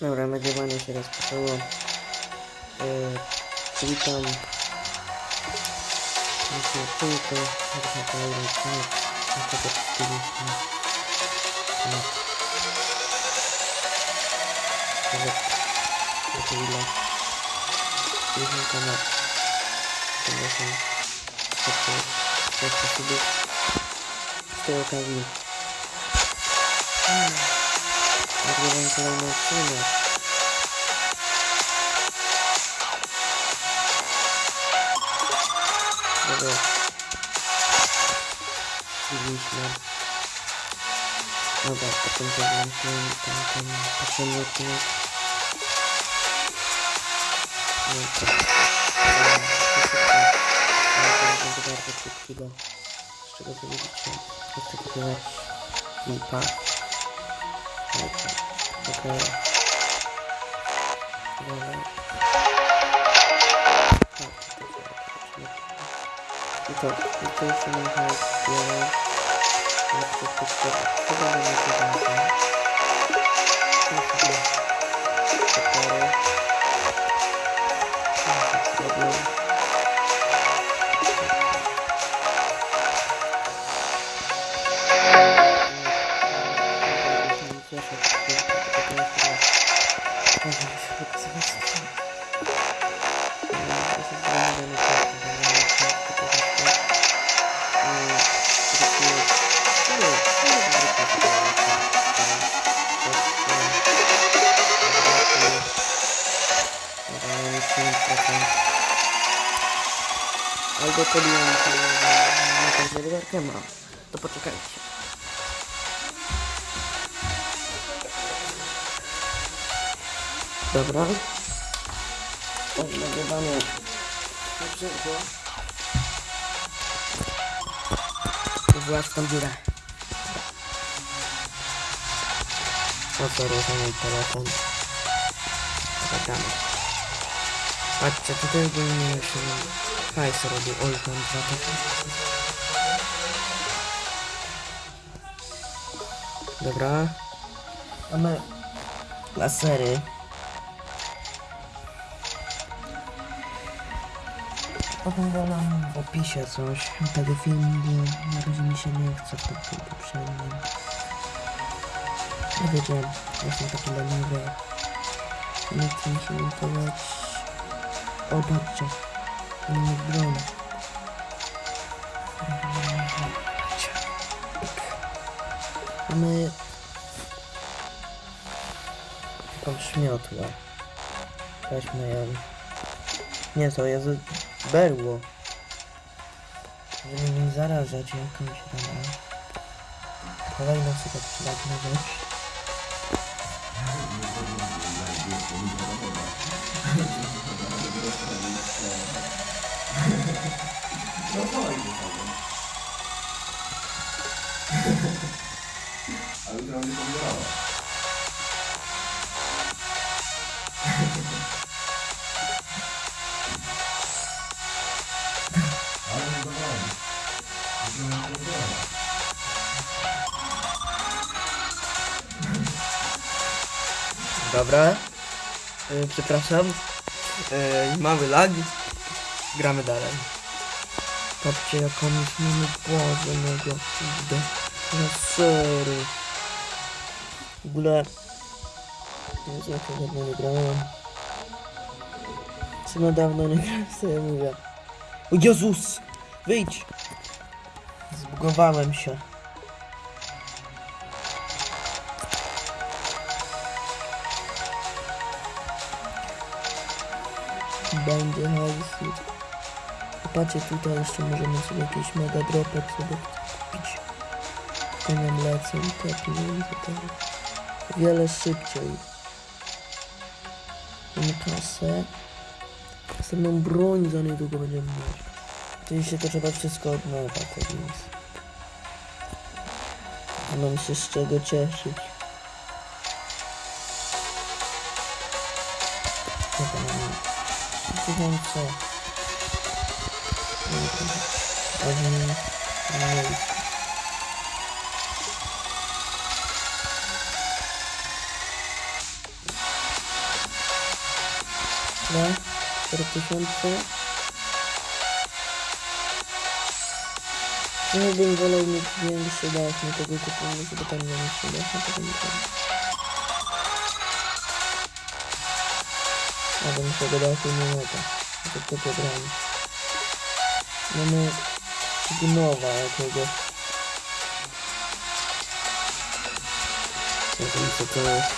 Dobra, nagrywanie się rozpoczęło. Yy, witam. Dzisiaj tylko, na kolejny odcinek. Na. No. Nawet na to ile. Stiliśmy kanał. Z tej okazji. Nagrywam kolejny odcinek. Dobra. Widzieliśmy. Dobra, potem zagraliśmy ten, ten poprzedni odcinek. No i to to będzie bardzo bo z czego co widzicie. Tak, to jest to, i to jeszcze nie ma wiele. Na przykład to chyba nie ma tego. To Albo podjąłem się na tą zerwerkę mam. To poczekajcie. Dobra. O, nagrywanie. Przerwę. Właź w tą dziurę. O co mój telefon? Zagramy. Patrzcie, tutaj ogólnie się hajs robi. Oj, tam dwa takie. Dobra. Mamy lasery. Opowiadam w opisie coś tego filmu, bo na razie mi się nie chce po tym poprzednim. Nie wiedziałem, jestem taki leniwy. Nie chcę mi się montować. O, patrzcie. Nie broń. Mamy taką szmiotłę. Weźmy ją. Nie, to jest berło. Żeby nie zarażać jakąś tam. Kolejna super przydatna rzecz. A jutro będzie pomidorowa. Ale Dobra. Yy, przepraszam. Yy, mamy lag. Gramy dalej. Patrzcie jaką już mamy bazę mego kurde. Lasery. W ogóle... Jezu, jak ja dawno nie grałem. Co na dawno nie grałem, sobie mówię. O Jezus! Wyjdź! Zbugowałem się. Będzie hajsu. Patrzcie tutaj jeszcze możemy sobie jakieś mega dropy sobie kupić. To nam lecą te pieniądze teraz. Wiele szybciej. Mamy kasę. Następną broń za niedługo będziemy mieć. Oczywiście to trzeba wszystko od nowa, tak więc. Mam się z czego cieszyć. Dobra, mamy tysiące. Weźmy mniej. Dwa, cztery tysiące. Ja bym wolał mieć większy dach, nie tego kupujemy sobie tam do naszego nie ma to. To to pobramy. Mamy gnowa jakiegoś. Nie wiem co to jest.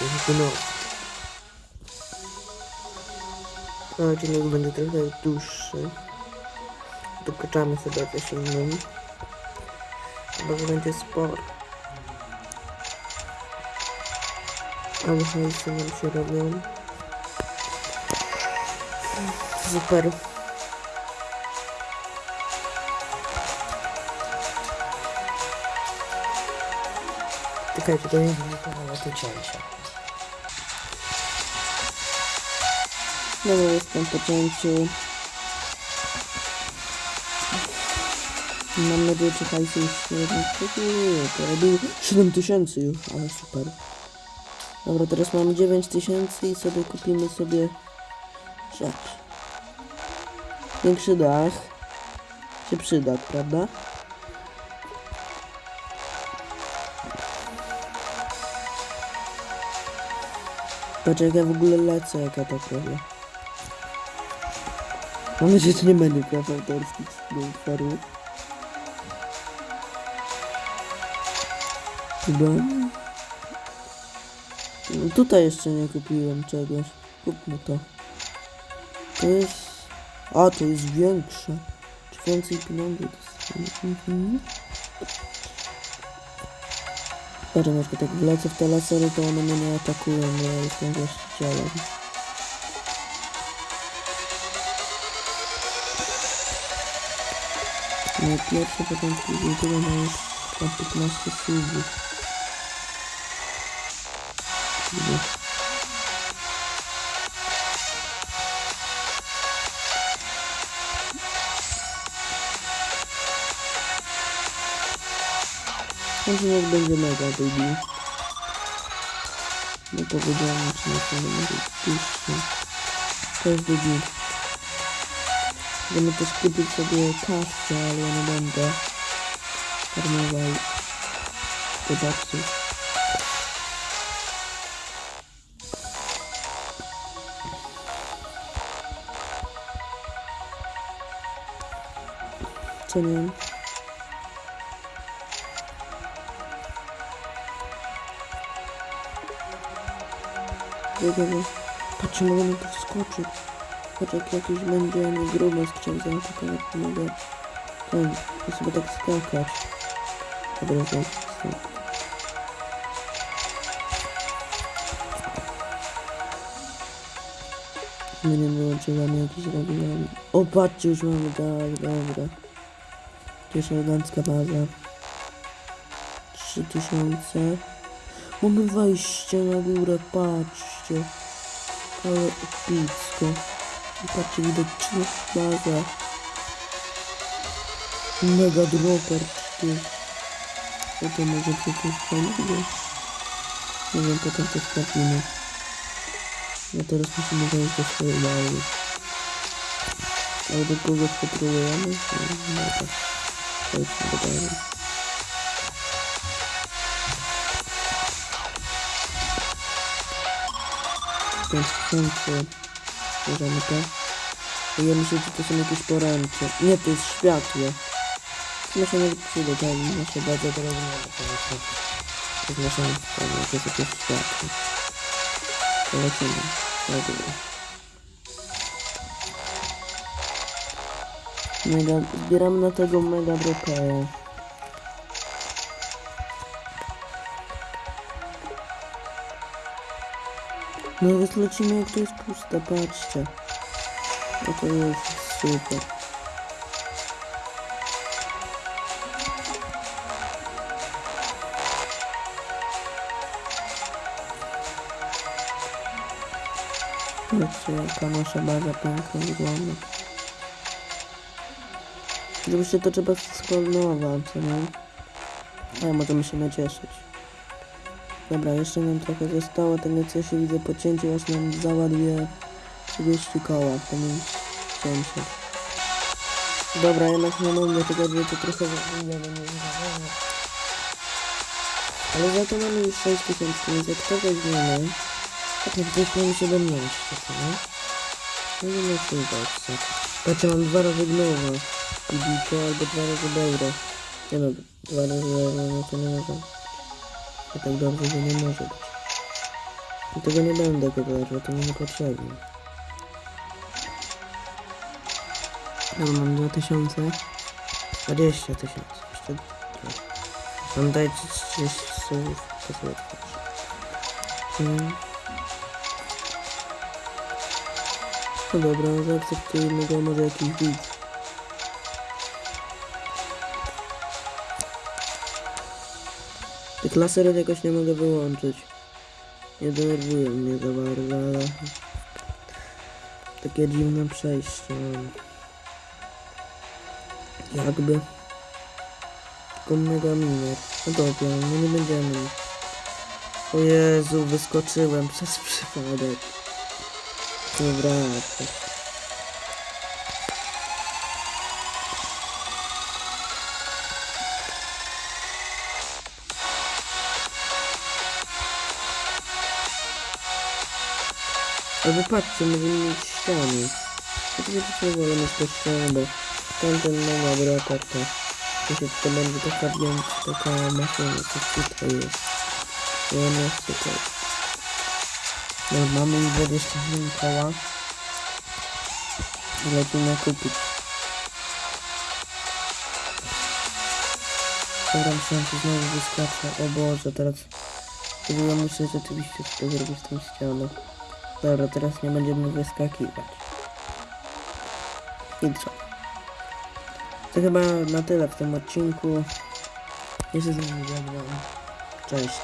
Jakiś gnój. No, odcinek będzie trochę dłuższy. Dokuczamy sobie coś innym. Chyba, że będzie sporo. Ale hajsy nam się robią. Super. Czekajcie, to jest wykonane to cięcie. Dobra, jestem po cięciu. Mam nadzieję, że hajsu już nie robił. To robił 7000 już, ale super. Dobra, teraz mam 9000 i sobie kupimy sobie rzecz. Większy dach się przyda, prawda? Patrz jak ja w ogóle lecę, jak ja tak robię. Mam nadzieję, że nie będzie praw autorskich z utworu. Chyba. No, tutaj jeszcze nie kupiłem czegoś. Kupmy to. To jest... A, to jest większe. Czy więcej pieniędzy dostaję? Mhm. Patrz, na przykład jak wlecę w te lasery, to one mnie nie atakują, bo ja jestem właścicielem. No pierwsze, potem później tyle tam 15 subów. Niech będzie mega baby. Nie powiedziałem, czy na pewno będzie dłuższy. Każdy dzień. Będę też kupić sobie kaskę, ale ja nie będę farmował dodatków. Co wiem. Wiedziałem. Patrzcie, na to wskoczyć. Patrz jak jakiś będzie nie gruby zaatakować, to mogę ten, to sobie tak skakać. Dobra, to My nie wyłączyłam jakiś regulamin. O, patrzcie, już mamy, tak, dobra. Jakaś elegancka baza. 3000. Mamy wejście na górę, patrzcie. Ale epicko. I patrzcie, widać trzy baza. Mega dropper, czy Co to może coś fajnego? Nie wiem, potem to sprawdzimy. No teraz musimy wejść do swojej bazy. Ale do kogo patrolujemy? No tak. Przejdźmy do Pięć tysięcy. Bierzemy to. Ja myślę, że to są jakieś poręcze. Nie, to jest światło. Myślę, że przyjdę tam nasze bardzo teraz nie ma pomysłu. Nasza sprawa, to jest jakieś światło. Polecimy. Dobra. Mega, zbieramy na tego mega brokera. No więc lecimy jak to jest puste, patrzcie. No to jest super. Patrzcie jaka nasza baza piękna wygląda. Oczywiście to trzeba sklonować, co nie? Ale możemy się nacieszyć. Dobra, jeszcze nam trochę zostało, tego co się widzę po cięciu, aż nam załaduje 30 koła, to mi 700. Dobra, jednak nie mówię tego, że to trochę wygląda nie zadowolony. Ale za to mamy już 6000, więc jak to weźmiemy, to też weźmiemy 17, co nie? No ma co udać? Patrzę, mam dwa razy gnowa. I biko albo dwa razy euro. Nie no, dwa razy euro, no to nie może. To tak dobrze, że nie może być. I tego nie będę kupować, bo to mi niepotrzebne. No mam 2000. 20 tysięcy. Jeszcze. Mam dać 30 słów. To sobie otworzę. Mm. No dobra, zaakceptujmy go, może jakiś widz. Laserów jakoś nie mogę wyłączyć. Nie denerwują mnie za bardzo, ale... Takie dziwne przejście mam. Jakby... Tylko mega miner. No dobra, no nie będziemy. O Jezu, wyskoczyłem przez przypadek. Dobra, Albo patrzcie, możemy mieć ściany. Oczywiście nie wolę mieć te ściany, bo tamten ma dobra karta. Myślę, że to będzie taka większa, taka maszyna, co tutaj jest. I ona jest tutaj. No, mamy już 27 koła. Lecimy kupić. Dobra, myślałem, że znowu wyskaczę. O Boże, teraz... Ja muszę rzeczywiście to zrobić z tą ścianą. Dobra, teraz nie będziemy wyskakiwać. I co? To chyba na tyle w tym odcinku. Jeszcze z nami. Cześć.